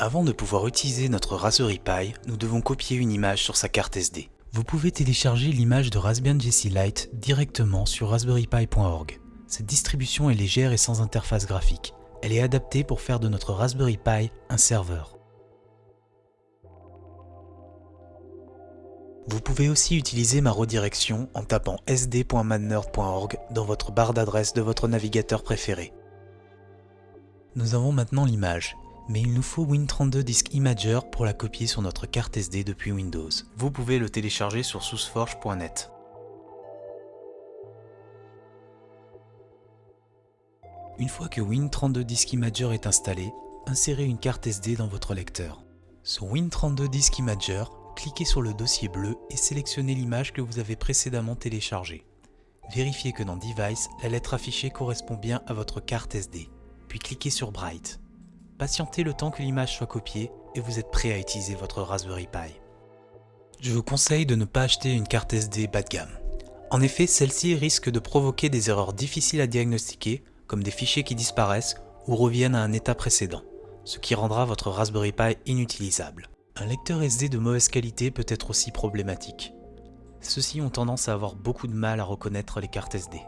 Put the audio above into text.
Avant de pouvoir utiliser notre Raspberry Pi, nous devons copier une image sur sa carte SD. Vous pouvez télécharger l'image de Raspbian JC Lite directement sur raspberrypi.org. Cette distribution est légère et sans interface graphique. Elle est adaptée pour faire de notre Raspberry Pi un serveur. Vous pouvez aussi utiliser ma redirection en tapant sd.madnerd.org dans votre barre d'adresse de votre navigateur préféré. Nous avons maintenant l'image, mais il nous faut Win32 Disk Imager pour la copier sur notre carte SD depuis Windows. Vous pouvez le télécharger sur sourceforge.net. Une fois que Win32 Disk Imager est installé, insérez une carte SD dans votre lecteur. Sur Win32 Disk Imager, cliquez sur le dossier bleu et sélectionnez l'image que vous avez précédemment téléchargée. Vérifiez que dans Device, la lettre affichée correspond bien à votre carte SD, puis cliquez sur Bright. Patientez le temps que l'image soit copiée et vous êtes prêt à utiliser votre Raspberry Pi. Je vous conseille de ne pas acheter une carte SD bas de gamme. En effet, celle-ci risque de provoquer des erreurs difficiles à diagnostiquer, comme des fichiers qui disparaissent ou reviennent à un état précédent, ce qui rendra votre Raspberry Pi inutilisable. Un lecteur SD de mauvaise qualité peut être aussi problématique. Ceux-ci ont tendance à avoir beaucoup de mal à reconnaître les cartes SD.